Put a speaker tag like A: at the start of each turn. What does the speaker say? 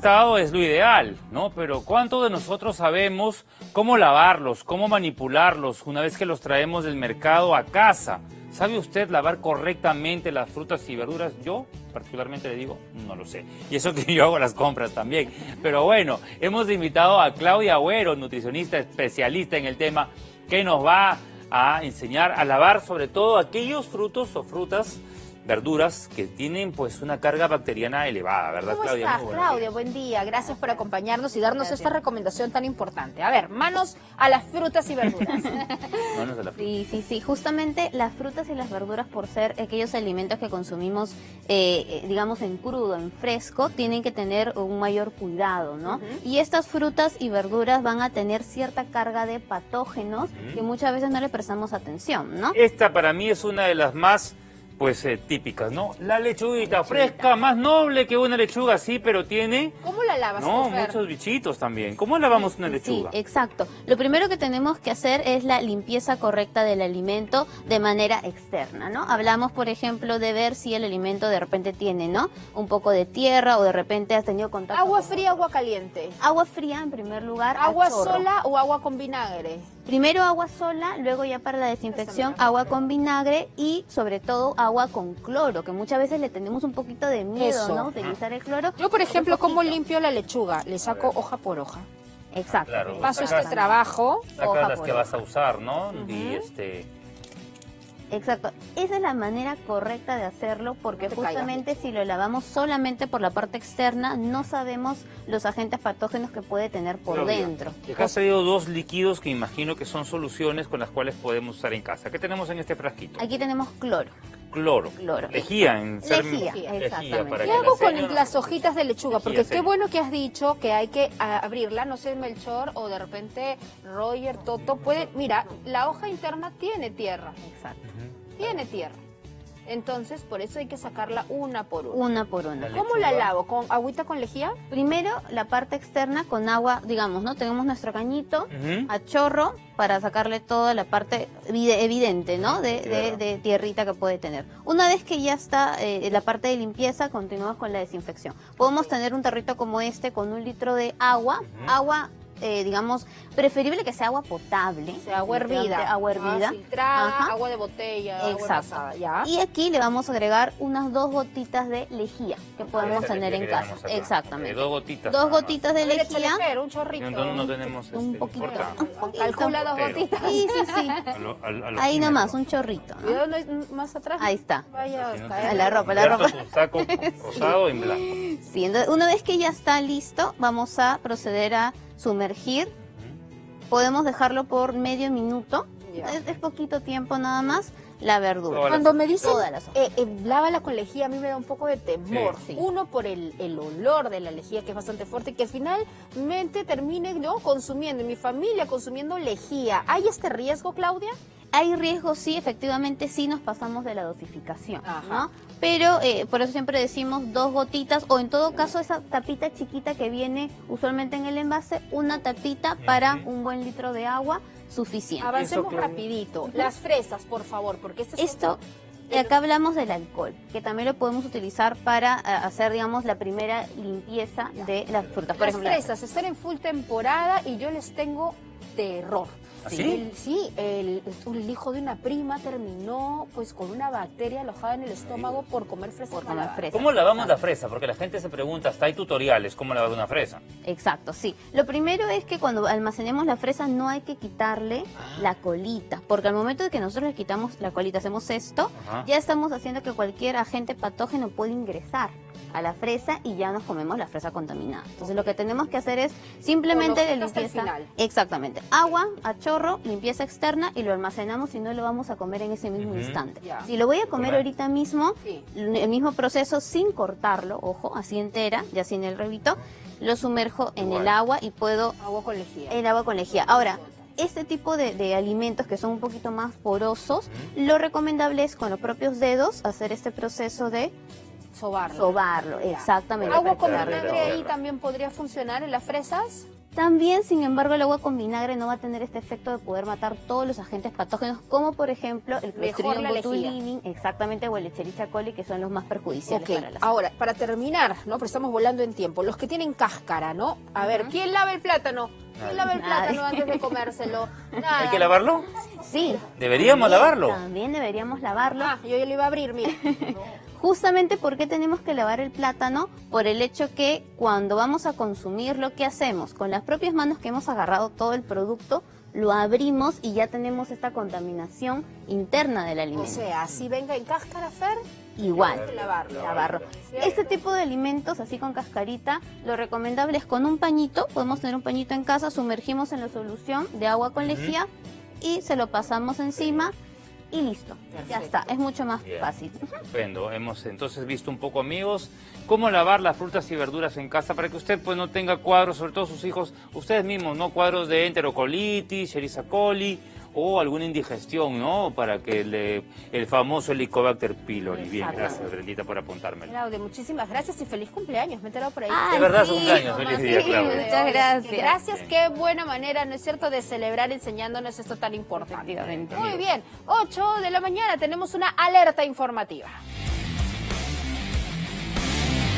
A: estado es lo ideal, ¿no? Pero ¿cuánto de nosotros sabemos cómo lavarlos, cómo manipularlos una vez que los traemos del mercado a casa? ¿Sabe usted lavar correctamente las frutas y verduras? Yo particularmente le digo, no lo sé. Y eso que yo hago las compras también. Pero bueno, hemos invitado a Claudia Agüero, nutricionista especialista en el tema, que nos va a enseñar a lavar sobre todo aquellos frutos o frutas verduras que tienen pues una carga bacteriana elevada, ¿verdad
B: ¿Cómo
A: Claudia?
B: estás, Claudia? Buen día, gracias por acompañarnos y darnos esta recomendación tan importante. A ver, manos a las frutas y verduras.
A: Manos a la fruta.
C: Sí, sí, sí. Justamente las frutas y las verduras, por ser aquellos alimentos que consumimos, eh, eh, digamos, en crudo, en fresco, tienen que tener un mayor cuidado, ¿no? Y estas frutas y verduras van a tener cierta carga de patógenos que muchas veces no le prestamos atención, ¿no?
A: Esta para mí es una de las más pues eh, típicas, ¿no? La lechuguita fresca, más noble que una lechuga, sí, pero tiene
B: ¿Cómo la lavas,
A: no,
B: Fer?
A: muchos bichitos también. ¿Cómo lavamos una
C: Sí,
A: lechuga?
C: exacto. Lo primero que tenemos que hacer es la limpieza correcta del alimento de manera externa, ¿no? Hablamos, por ejemplo, de ver si el alimento de repente tiene, ¿no? Un poco de tierra o de repente has tenido contacto
B: Agua
C: con-
B: fría, agua caliente.
C: Agua fría en primer lugar.
B: Agua sola o agua con vinagre.
C: Primero agua sola, luego ya para la desinfección agua con vinagre y sobre todo agua con cloro, que muchas veces le tenemos un poquito de miedo,
B: Eso.
C: ¿no? Utilizar el cloro.
B: Yo, por ejemplo, ¿cómo limpio la lechuga? Le saco hoja por hoja.
C: Exacto.
A: Claro.
B: Paso
A: Sacas-
B: este trabajo.
A: Sacas
C: hoja
A: las
C: por
A: que
C: hoja.
A: vas a usar, ¿no? Y este...
C: Exacto. Esa es la manera correcta de hacerlo porque
B: No te caigas
C: justamente si lo lavamos solamente por la parte externa no sabemos los agentes patógenos que puede tener por dentro.
A: Acá has traído dos líquidos que imagino que son soluciones con las cuales podemos usar en casa. ¿Qué tenemos en este frasquito?
C: Aquí tenemos cloro.
A: Cloro.
C: Cloro.
A: Lejía en ser-
C: Lejía,
A: lejía para
B: ¿Qué
A: que
B: hago
A: la
B: con
A: señora-
B: las hojitas de lechuga? Porque qué bueno que has dicho que hay que abrirla, no sé, Melchor o de repente Roger, Toto, puede... Mira, la hoja interna tiene tierra,
C: Exacto.
B: tiene tierra. Entonces, por eso hay que sacarla una por una.
C: Una por una.
B: ¿Cómo la lavo? ¿Con agüita con lejía?
C: Primero la parte externa con agua, digamos, ¿no? Tenemos nuestro cañito a chorro para sacarle toda la parte evide- evidente, ¿no? De, de-
A: Tierra.
C: de tierrita que puede tener. Una vez que ya está eh, la parte de limpieza, continuamos con la desinfección. Podemos tener un tarrito como este con un litro de agua, agua, eh, digamos, preferible que sea agua potable.
B: O sea, agua hervida.
C: Agua
B: Ah,
C: hervida.
B: filtrada,
C: Ajá.
B: agua de botella, agua
C: Exacto.
B: ¿ya?
C: Y aquí le vamos a agregar unas dos gotitas de lejía que podemos
A: Esa
C: tener
A: que
C: en casa.
A: acá.
C: Exactamente.
A: Eh, dos gotitas.
C: Dos gotitas de lejía.
B: Un chorrito.
A: No, no tenemos
C: Un
A: este,
C: poquito. Un.
B: Calcula dos gotitas.
C: Sí, sí, sí.
A: A lo- a- a lo
C: Ahí
A: químico.
C: nomás, un chorrito. ¿no?
B: Más atrás.
C: Ahí está.
B: Vaya
A: Si no
B: a
A: te-
B: caer.
C: A la ropa, la ropa.
A: tu saco rosado en blanco.
C: Sí, entonces, una vez que ya está listo, vamos a proceder a sumergir. Podemos dejarlo por medio minuto. Es, es poquito tiempo nada más. La verdura.
A: Todas
B: Cuando me dicen, eh, eh, lávala con lejía, a mí me da un poco de temor.
C: Sí.
B: Uno, por el, el olor de la lejía, que es bastante fuerte, y que finalmente termine yo consumiendo, y mi familia consumiendo lejía. ¿Hay este riesgo, Claudia?
C: Hay riesgo, sí, efectivamente, sí nos pasamos de la dosificación,
B: Ajá.
C: ¿no? Pero eh, por eso siempre decimos dos gotitas, o en todo caso esa tapita chiquita que viene usualmente en el envase, una tapita para un buen litro de agua suficiente.
B: Avancemos rapidito. Las fresas, por favor, porque este es
C: Esto, y acá hablamos del alcohol, que también lo podemos utilizar para eh, hacer, digamos, la primera limpieza de las frutas. Por
B: Las
C: ejemplo,
B: fresas están en full temporada y yo les tengo terror.
A: ¿Así?
B: El- sí, el, el hijo de una prima terminó pues con una bacteria alojada en el estómago por comer fresas.
C: Por comer.
A: ¿Cómo lavamos la fresa? Porque la gente se pregunta, hasta hay tutoriales, ¿cómo lavar una fresa?
C: Exacto, sí. Lo primero es que cuando almacenemos la fresa no hay que quitarle la colita, porque al momento de que nosotros le quitamos la colita, hacemos esto,
A: Ajá.
C: ya estamos haciendo que cualquier agente patógeno pueda ingresar a la fresa y ya nos comemos la fresa contaminada. Entonces lo que tenemos que hacer es simplemente
B: el
C: limpieza.
B: final.
C: Exactamente. Agua a chorro, limpieza externa y lo almacenamos y no lo vamos a comer en ese mismo instante. Si lo voy a comer ahorita mismo,
B: Sí.
C: el mismo proceso sin cortarlo, ojo, así entera, ya sin el revito, lo sumerjo en
A: Igual.
C: el agua y puedo
B: Agua con lejía.
C: el agua con lejía. Ahora, este tipo de, de alimentos que son un poquito más porosos, lo recomendable es con los propios dedos hacer este proceso de
B: Sobarlo.
C: sobarlo, exactamente.
B: Agua con vinagre ahí también podría funcionar en las fresas.
C: También, sin embargo, el agua con vinagre no va a tener este efecto de poder matar todos los agentes patógenos, como por ejemplo el Clostridium
B: la
C: botulinum, exactamente, o el Escherichia coli, que son los más perjudiciales para la salud.
B: ahora, para terminar, ¿no? Pero estamos volando en tiempo. Los que tienen cáscara, ¿no? A ver, ¿quién lava el plátano? ¿Quién lava el
C: Nadie.
B: plátano antes de comérselo? Nada.
A: ¿Hay que lavarlo?
C: Sí.
A: ¿Deberíamos
C: también-
A: lavarlo?
C: También deberíamos lavarlo.
B: Ah, yo ya lo iba a abrir, mire.
C: Justamente porque tenemos que lavar el plátano por el hecho que cuando vamos a consumirlo, ¿qué hacemos? Con las propias manos que hemos agarrado todo el producto, lo abrimos y ya tenemos esta contaminación interna del
B: O
C: alimento.
B: sea, si venga en cáscara, Fer,
C: Igual.
B: que lavarlo.
C: Lavarlo. Este tipo de alimentos, así con cascarita, lo recomendable es con un pañito, podemos tener un pañito en casa, sumergimos en la solución de agua con lejía y se lo pasamos encima y listo. Ya está, es mucho más
A: Bien.
C: fácil.
A: Estupendo. Hemos entonces visto un poco, amigos, cómo lavar las frutas y verduras en casa para que usted pues no tenga cuadros, sobre todo sus hijos, ustedes mismos, ¿no? Cuadros de enterocolitis, Escherichia coli o alguna indigestión, ¿no? Para que le, el famoso Helicobacter pylori. Bien, gracias, Brendita, por apuntármelo.
B: Claudia, muchísimas gracias y feliz cumpleaños. Me he por ahí.
C: Ah,
A: De verdad,
C: sí,
A: su cumpleaños. Feliz
C: sí,
A: día, Claudia.
C: Muchas gracias.
B: Gracias, qué buena manera, ¿no es cierto?, de celebrar enseñándonos esto tan importante. Muy bien, 8 de la mañana tenemos una alerta informativa.